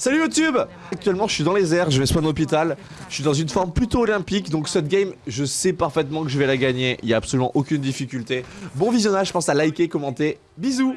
Salut YouTube Actuellement je suis dans les airs, je vais spawn hôpital. Je suis dans une forme plutôt olympique, donc cette game, je sais parfaitement que je vais la gagner. Il n'y a absolument aucune difficulté. Bon visionnage, pense à liker, commenter. Bisous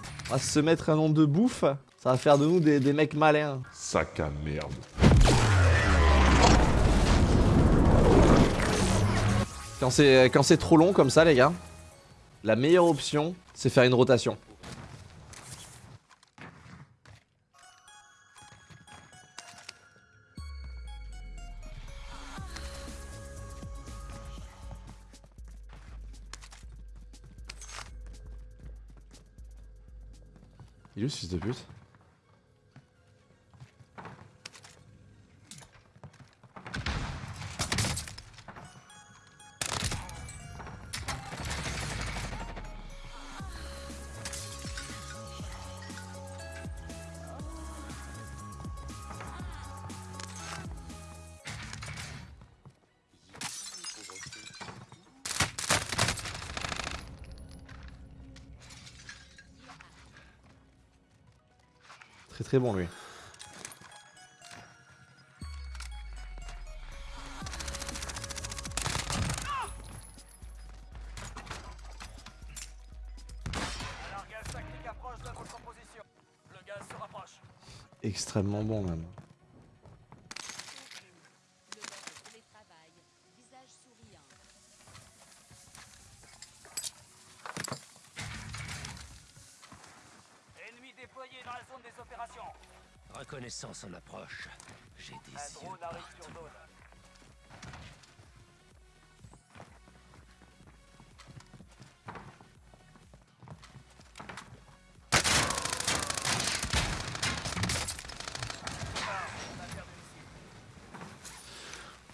On va se mettre un nom de bouffe, ça va faire de nous des, des mecs malins. Sac à merde. Quand c'est quand c'est trop long comme ça, les gars, la meilleure option, c'est faire une rotation. Il est ce fils de pute? Gaz se rapproche. Extrêmement bon même. Le mode télétravail, visage souriant. Ennemi déployé dans la zone des opérations. Reconnaissance en approche. J'ai des Un yeux drone arrive partout. sur zone.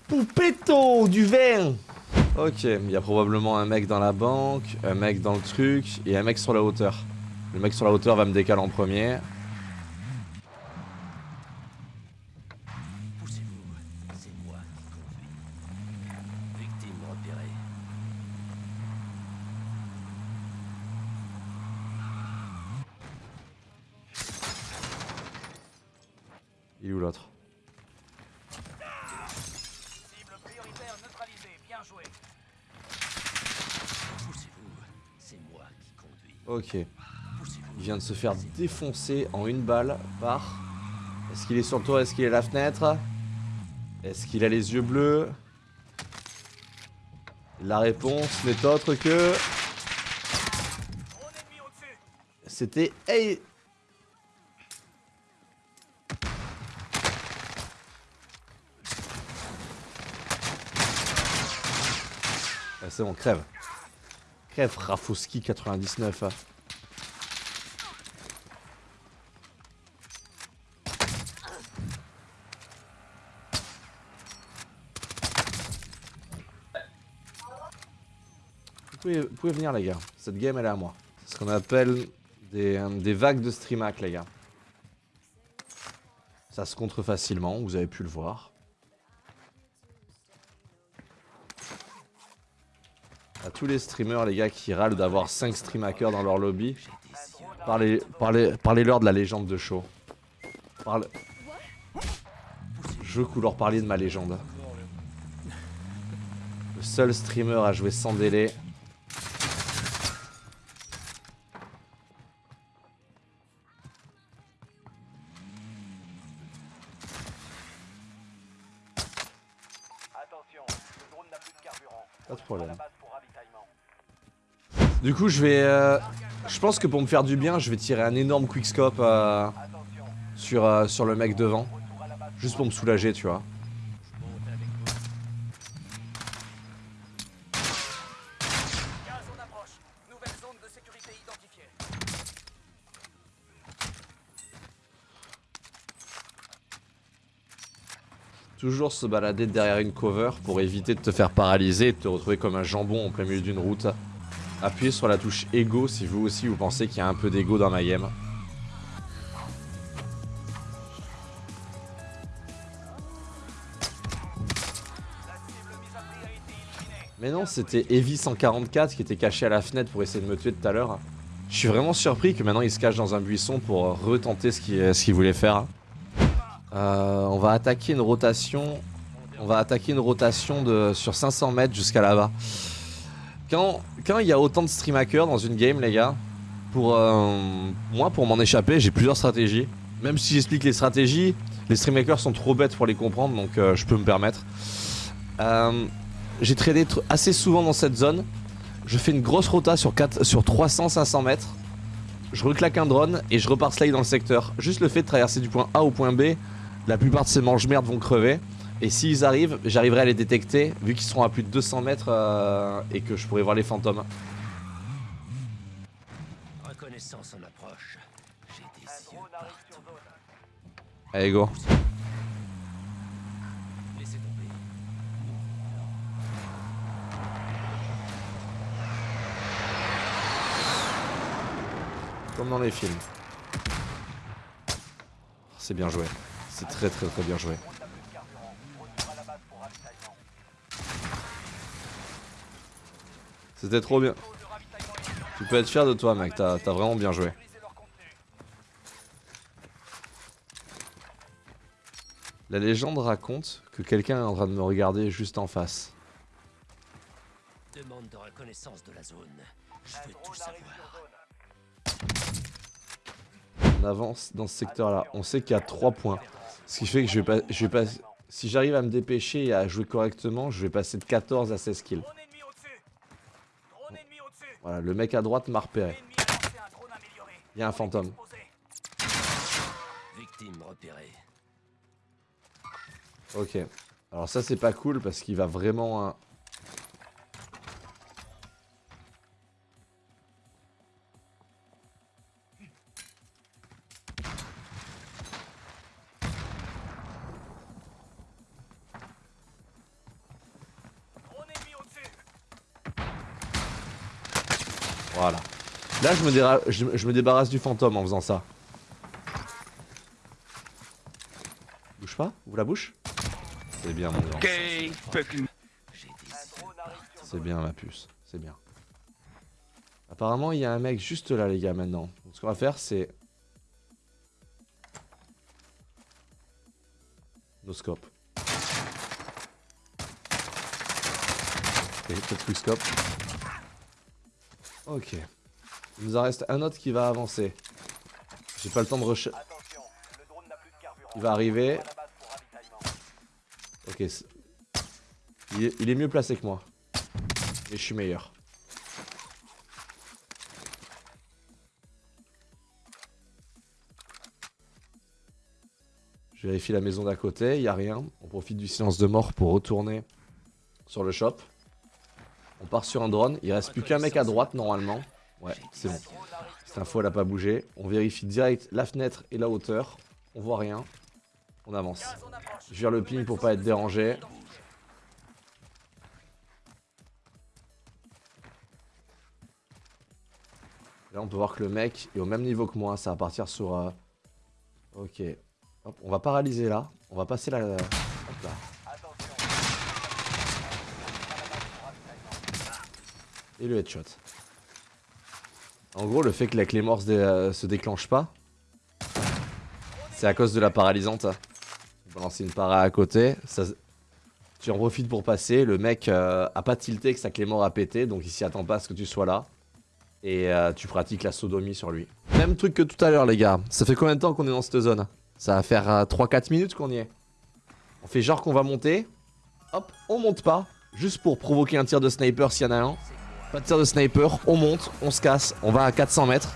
Poupetto du vin Ok, il y a probablement un mec dans la banque, un mec dans le truc et un mec sur la hauteur. Le mec sur la hauteur va me décaler en premier. Ok. Il vient de se faire défoncer en une balle par... Est-ce qu'il est sur le toit? Est-ce qu'il est à la fenêtre? Est-ce qu'il a les yeux bleus? La réponse n'est autre que... C'était... Hey Ah, C'est bon, crève. Crève, Rafowski 99. hein. Vous pouvez, vous pouvez venir les gars, cette game elle est à moi. C'est ce qu'on appelle des, euh, des vagues de streamac les gars. Ça se contre facilement, vous avez pu le voir. Tous les streamers les gars qui râlent d'avoir 5 streamhackers dans leur lobby, yeux. parlez, parlez-leur de la légende de show. Parle... Je veux que vous leur parliez de ma légende. Le seul streamer à jouer sans délai. Coup, je vais. euh, je pense que pour me faire du bien, je vais tirer un énorme quickscope euh, sur, euh, sur le mec devant. Juste pour me soulager, tu vois. Toujours se balader derrière une cover pour éviter de te faire paralyser et de te retrouver comme un jambon en plein milieu d'une route. Appuyez sur la touche Ego si vous aussi vous pensez qu'il y a un peu d'ego dans ma game. Mais non, c'était Heavy 144 qui était caché à la fenêtre pour essayer de me tuer tout à l'heure. Je suis vraiment surpris que maintenant il se cache dans un buisson pour euh, retenter ce qu'il voulait faire. Euh, on va attaquer une rotation. On va attaquer une rotation de sur 500 mètres jusqu'à là-bas. Quand il y a autant de stream hackers dans une game, les gars, pour euh, moi pour m'en échapper, j'ai plusieurs stratégies. Même si j'explique les stratégies, les stream hackers sont trop bêtes pour les comprendre, donc euh, je peux me permettre. Euh, j'ai tradé tr- assez souvent dans cette zone. Je fais une grosse rota sur, 4, sur 300-500 mètres. Je reclaque un drone et je repars slide dans le secteur. Juste le fait de traverser du point A au point B, la plupart de ces mange-merdes vont crever. Et s'ils arrivent, j'arriverai à les détecter vu qu'ils seront à plus de 200 mètres euh, et que je pourrai voir les fantômes. Reconnaissance en approche. J'ai des yeux partout. Allez go. Laissez tomber. Comme dans les films. C'est bien joué. C'est très très très bien joué. C'était trop bien. Tu peux être fier de toi mec, t'as vraiment bien joué. La légende raconte que quelqu'un est en train de me regarder juste en face. Demande de reconnaissance de la zone. Je veux tout savoir. On avance dans ce secteur là. On sait qu'il y a 3 points. Ce qui fait que je vais pas. Je vais pas si j'arrive à me dépêcher et à jouer correctement, je vais passer de 14 à 16 kills. Voilà, le mec à droite m'a repéré. Il y a un fantôme. Victime repérée. Ok. Alors ça c'est pas cool parce qu'il va vraiment... Voilà. Là je me, débarrasse du fantôme en faisant ça. Bouge pas Ouvre la bouche C'est bien mon grand. C'est bien ma puce. C'est bien. Apparemment il y a un mec juste là les gars maintenant. Donc ce qu'on va faire c'est... No scope. Ok, peut-être quick scope. Ok. Il nous en reste un autre qui va avancer. J'ai pas le temps de rush. Attention, le drone n'a plus de carburant. Il va arriver. Ok. c'est- Il est, il est mieux placé que moi. Mais je suis meilleur. Je vérifie la maison d'à côté, il n'y a rien. On profite du silence de mort pour retourner sur le shop. On part sur un drone, il reste plus qu'un mec à droite normalement. Ouais, c'est bon. Cette info elle a pas bougé. On vérifie direct la fenêtre et la hauteur. On voit rien. On avance. Je vire le ping pour pas être dérangé. Là, on peut voir que le mec est au même niveau que moi. Ça va partir sur. euh, Ok. On va paralyser là. On va passer la. Hop là. Et le headshot. En gros, le fait que la clé mort se, dé- euh, se déclenche pas, c'est à cause de la paralysante. On va lancer une para à côté. Tu en profites pour passer. Le mec euh, a pas tilté que sa clé mort a pété, donc il s'y attend pas à ce que tu sois là. Et euh, tu pratiques la sodomie sur lui. Même truc que tout à l'heure, les gars. Ça fait combien de temps qu'on est dans cette zone? Ça va faire euh, 3-4 minutes qu'on y est. On fait genre qu'on va monter. Hop, on monte pas. Juste pour provoquer un tir de sniper s'il y en a un. Pas de tir de sniper, on monte, on se casse, on va à 400 mètres.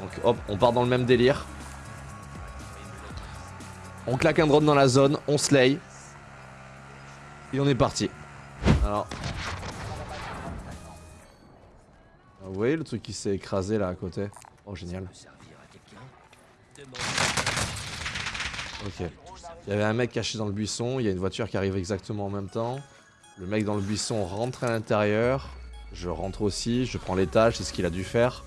Donc hop, on part dans le même délire. On claque un drone dans la zone, on slay. Et on est parti. Alors. Ah, Vous voyez le truc qui s'est écrasé là à côté? Oh génial. Ok. Il y avait un mec caché dans le buisson, il y a une voiture qui arrive exactement en même temps. Le mec dans le buisson rentre à l'intérieur. Je rentre aussi, je prends l'étage, c'est ce qu'il a dû faire.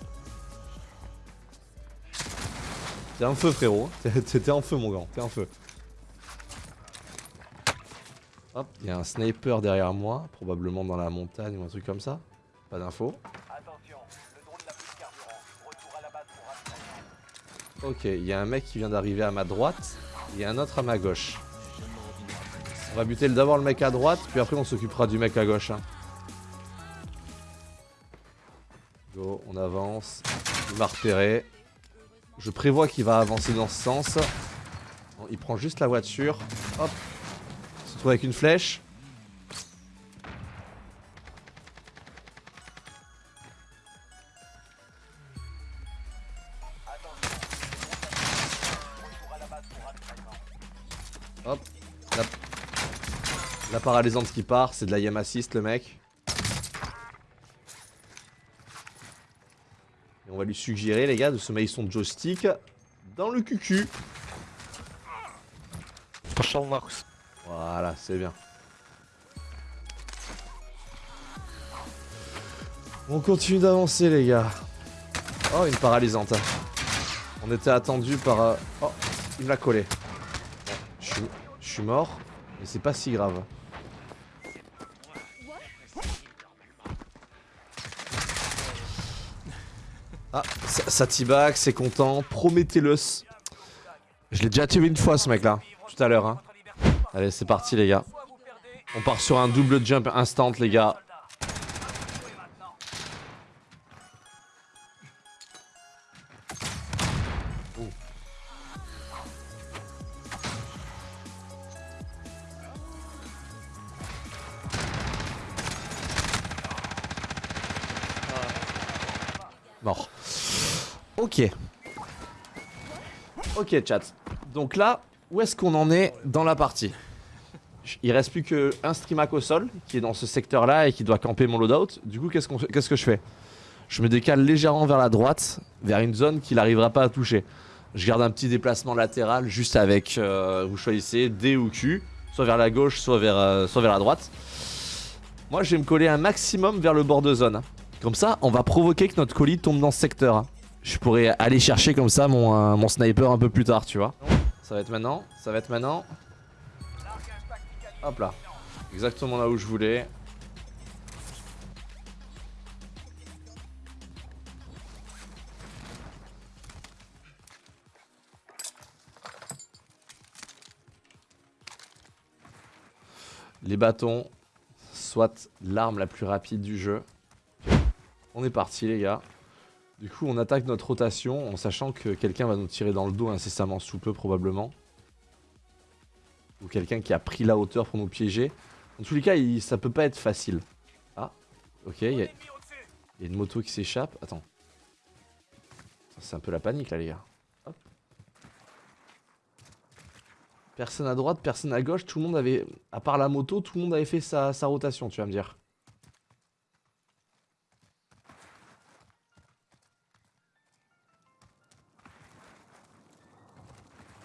T'es en feu frérot, T'es- en feu mon gars, t'es en feu. Hop, il y a un sniper derrière moi, probablement dans la montagne ou un truc comme ça. Pas d'infos. Ok, il y a un mec qui vient d'arriver à ma droite, et un autre à ma gauche. On va buter d'abord le mec à droite, puis après on s'occupera du mec à gauche. hein. Go, on avance. Il m'a repéré. Je prévois qu'il va avancer dans ce sens. Il prend juste la voiture. Hop. Il se retrouve avec une flèche. Hop. La, la paralysante qui part, c'est de la yam assist le mec. Et on va lui suggérer les gars de se mettre son joystick dans le cucu. Voilà, c'est bien. On continue d'avancer les gars. Oh, une paralysante. On était attendu par... euh, Oh, il me l'a collé. Je suis, je suis mort, mais c'est pas si grave. Ah, t-bag, c'est content. Prometheus. Je l'ai déjà tué une fois ce mec là, tout à l'heure. Hein. Allez, c'est parti les gars. On part sur un double jump instant les gars. Ok. Ok chat. Donc là, où est-ce qu'on en est dans la partie Il reste plus qu'un streamac au sol qui est dans ce secteur là et qui doit camper mon loadout. Du coup, qu'est-ce fait- qu'est-ce que je fais Je me décale légèrement vers la droite, vers une zone qu'il n'arrivera pas à toucher. Je garde un petit déplacement latéral juste avec, euh, vous choisissez D ou Q, soit vers la gauche, soit vers, euh, soit vers la droite. Moi, je vais me coller un maximum vers le bord de zone. Comme ça, on va provoquer que notre colis tombe dans ce secteur. hein. Je pourrais aller chercher comme ça mon, euh, mon sniper un peu plus tard, tu vois. Ça va être maintenant, ça va être maintenant. Hop là. Exactement là où je voulais. Les bâtons, soit l'arme la plus rapide du jeu. On est parti les gars. Du coup on attaque notre rotation en sachant que quelqu'un va nous tirer dans le dos incessamment sous peu probablement ou quelqu'un qui a pris la hauteur pour nous piéger. En tous les cas, ça peut pas être facile. Ah, ok, il y, a- une moto qui s'échappe. Attends. C'est un peu la panique là, les gars. Personne à droite, personne à gauche, tout le monde avait, à part la moto, tout le monde avait fait sa rotation, tu vas me dire.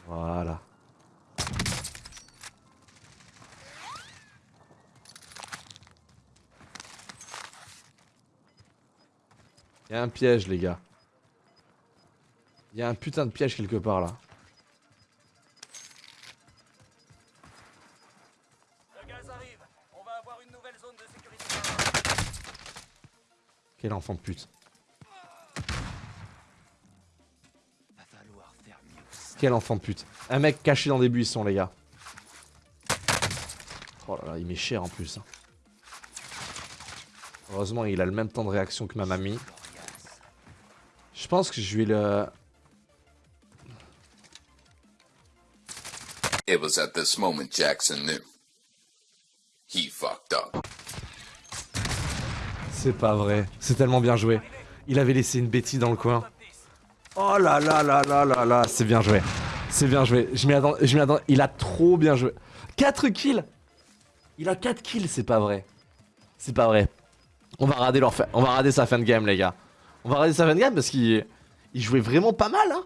Voilà. Il y a un piège, les gars. Il y a un putain de piège quelque part là. Le gaz arrive. On va avoir une nouvelle zone de sécurité. Quel enfant de pute. Quel enfant de pute. Un mec caché dans des buissons, les gars. Oh là là, il m'est cher en plus. hein. Heureusement, il a le même temps de réaction que ma mamie. Je pense que je vais le... It was at this moment Jackson knew. He fucked up. C'est pas vrai. C'est tellement bien joué. Il avait laissé une bêtise dans le coin. Oh là là là là là là. C'est bien joué. C'est bien joué. Je m'y attends, je. Il a trop bien joué. 4 kills Il a 4 kills, c'est pas vrai. C'est pas vrai. On va rater leur fin- on va rater sa fin de game les gars. On va rater sa fin de game parce qu'il il jouait vraiment pas mal hein.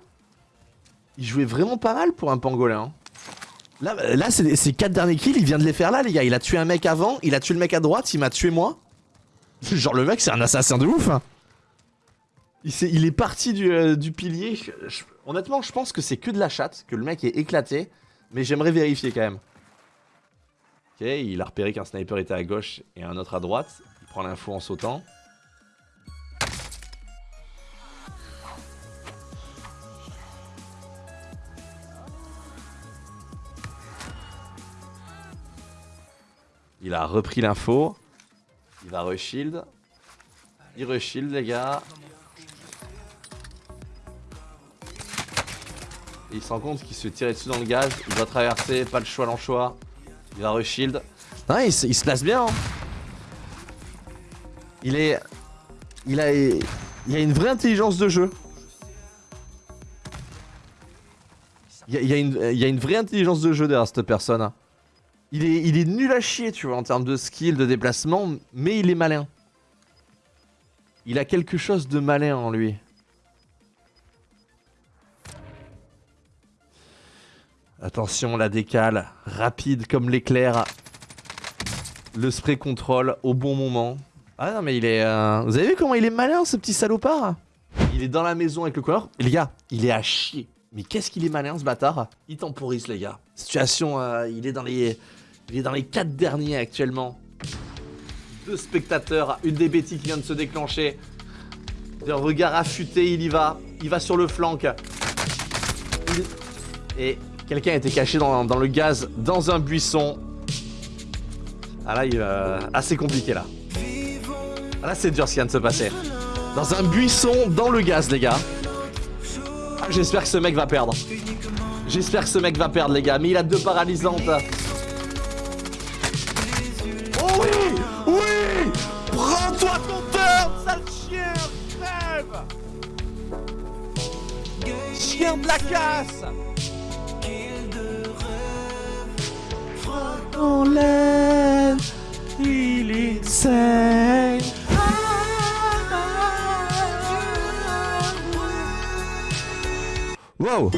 Il jouait vraiment pas mal pour un pangolin. hein. Là, là ces 4 derniers kills, il vient de les faire là les gars. Il a tué un mec avant, il a tué le mec à droite, il m'a tué moi. Genre le mec c'est un assassin de ouf hein. Il, est parti du, euh, pilier. Honnêtement, je pense que c'est que de la chatte, que le mec est éclaté. Mais j'aimerais vérifier quand même. Ok, il a repéré qu'un sniper était à gauche et un autre à droite. Il prend l'info en sautant. Il a repris l'info. Il va reshield. Il reshield les gars. Il se rend compte qu'il se tirer dessus dans le gaz. Il doit traverser, pas le choix l'anchois. Il va reshield. Non, il, se- place bien. hein. Il est. Il a. Il a une vraie intelligence de jeu. Il y a, il y a une, il y a une vraie intelligence de jeu derrière cette personne. hein. Il est, il est nul à chier, tu vois, en termes de skill, de déplacement, mais il est malin. Il a quelque chose de malin en lui. Attention, la décale, rapide comme l'éclair. Le spray contrôle au bon moment. Ah non, mais il est. euh, Vous avez vu comment il est malin, ce petit salopard? Il est dans la maison avec le couleur. Les gars, il est à chier. Mais qu'est-ce qu'il est malin, ce bâtard? Il temporise, les gars. Situation, euh, il est dans les. Il est dans les 4 derniers actuellement. Deux spectateurs, une des bêtises qui vient de se déclencher. D'un regard affûté, il y va. Il va sur le flanc. Et quelqu'un était caché dans, le gaz, dans un buisson. Ah là, il euh, assez compliqué là. Ah là, c'est dur ce qui vient de se passer. Dans un buisson, dans le gaz, les gars. Ah, J'espère que ce mec va perdre. J'espère que ce mec va perdre, les gars. Mais il a deux paralysantes. Oh oui Oui Prends-toi ton turn, sale chien Crève Chien de la casse Dans l'air, il est insane. Wow